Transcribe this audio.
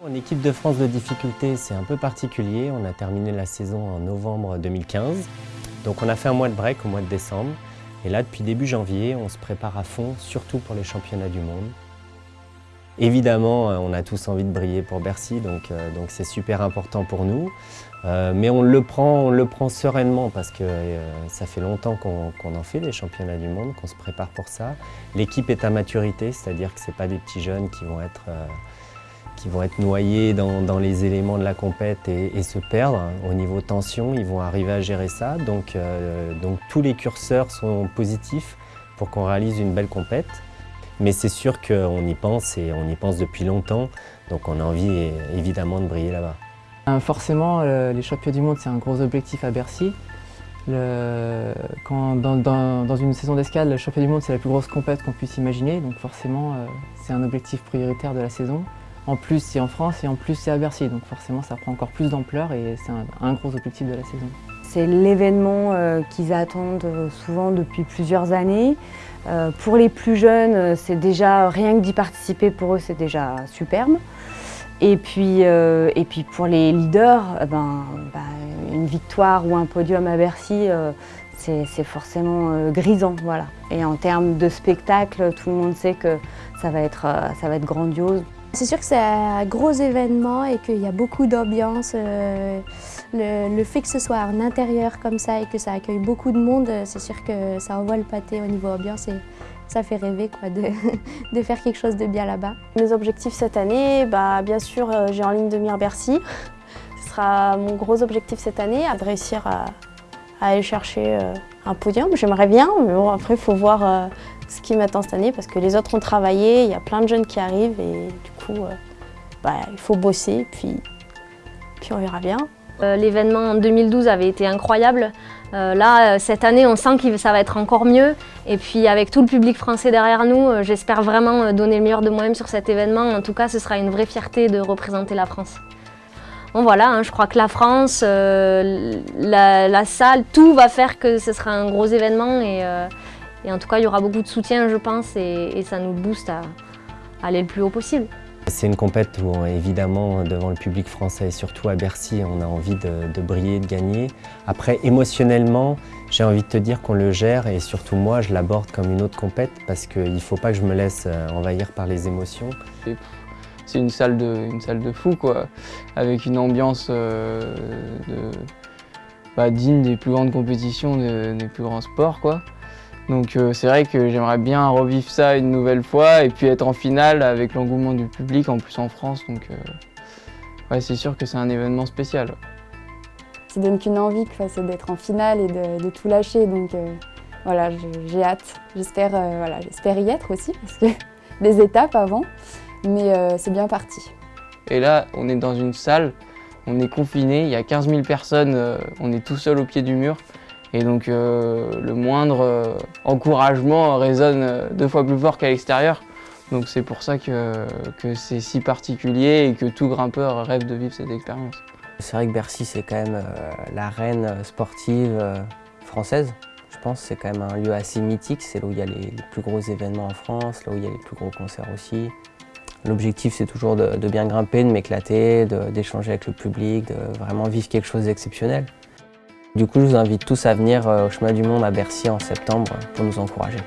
En équipe de France de difficulté, c'est un peu particulier. On a terminé la saison en novembre 2015. Donc on a fait un mois de break au mois de décembre. Et là, depuis début janvier, on se prépare à fond, surtout pour les championnats du monde. Évidemment, euh, on a tous envie de briller pour Bercy, donc euh, c'est super important pour nous. Euh, mais on le, prend, on le prend sereinement parce que ça fait longtemps qu'on en fait des championnats du monde, qu'on se prépare pour ça. L'équipe est à maturité, c'est-à-dire que ce pas des petits jeunes qui vont être qui vont être noyés dans, les éléments de la compète et, se perdre. Au niveau tension, ils vont arriver à gérer ça. Donc, euh, donc tous les curseurs sont positifs pour qu'on réalise une belle compète. Mais c'est sûr qu'on y pense et on y pense depuis longtemps. Donc on a envie évidemment de briller là-bas. Euh, forcément, les championnats du monde, c'est un gros objectif à Bercy. quand, dans, une saison d'escale, le championnat du monde, c'est la plus grosse compète qu'on puisse imaginer. Donc forcément, euh, c'est un objectif prioritaire de la saison. En plus, c'est en France et en plus, c'est à Bercy. Donc forcément, ça prend encore plus d'ampleur et c'est un, gros objectif de la saison. C'est l'événement euh, qu'ils attendent euh, souvent depuis plusieurs années. Euh, pour les plus jeunes, c'est déjà rien que d'y participer pour eux, c'est déjà superbe. Et puis, pour les leaders, ben, ben, une victoire ou un podium à Bercy, c'est forcément grisant. Voilà. Et en termes de spectacle, tout le monde sait que ça va être, ça va être grandiose. C'est sûr que c'est un gros événement et qu'il y a beaucoup d'ambiance. Euh, le, fait que ce soit un intérieur comme ça et que ça accueille beaucoup de monde, c'est sûr que ça envoie le pâté au niveau ambiance et ça fait rêver quoi, de, faire quelque chose de bien là-bas. Mes objectifs cette année, bah, bien sûr euh, j'ai en ligne de mire Bercy. Ce sera mon gros objectif cette année, de réussir à, aller chercher euh, un podium. J'aimerais bien, mais bon après il faut voir ce qui m'attend cette année parce que les autres ont travaillé, il y a plein de jeunes qui arrivent et du coup, euh, bah, il faut bosser puis, puis on verra bien. Euh, l'événement en 2012 avait été incroyable. Euh, là, cette année, on sent que ça va être encore mieux. Et puis avec tout le public français derrière nous, j'espère vraiment donner le meilleur de moi-même sur cet événement. En tout cas, ce sera une vraie fierté de représenter la France. Bon voilà, hein, je crois que la France, la, salle, tout va faire que ce sera un gros événement et, et en tout cas, il y aura beaucoup de soutien, je pense, et, ça nous booste à, aller le plus haut possible. C'est une compète où, évidemment, devant le public français et surtout à Bercy, on a envie de, briller, de gagner. Après, émotionnellement, j'ai envie de te dire qu'on le gère et surtout moi, je l'aborde comme une autre compète parce qu'il ne faut pas que je me laisse euh, envahir par les émotions. C'est une salle de, une salle de fou, quoi, avec une ambiance euh, bah, digne des plus grandes compétitions, des plus grands sports, quoi. Donc euh, c'est vrai que j'aimerais bien revivre ça une nouvelle fois et puis être en finale avec l'engouement du public, en plus en France. Donc euh, ouais, c'est sûr que c'est un événement spécial. Ça donne qu'une envie, c'est d'être en finale et de, tout lâcher. Donc euh, voilà, j'ai hâte. J'espère voilà, y être aussi, parce que des étapes avant, mais c'est bien parti. Et là, on est dans une salle, on est confiné, il y a 15 000 personnes, on est tout seul au pied du mur. Et donc euh, le moindre euh, encouragement résonne euh, deux fois plus fort qu'à l'extérieur. Donc c'est pour ça que, c'est si particulier et que tout grimpeur rêve de vivre cette expérience. C'est vrai que Bercy c'est quand même la reine sportive française. Je pense que c'est quand même un lieu assez mythique, c'est là où il y a les, plus gros événements en France, là où il y a les plus gros concerts aussi. L'objectif c'est toujours de, bien grimper, de m'éclater, d'échanger avec le public, de vraiment vivre quelque chose d'exceptionnel. Du coup, je vous invite tous à venir euh, au Chemin du Monde à Bercy en septembre pour nous encourager.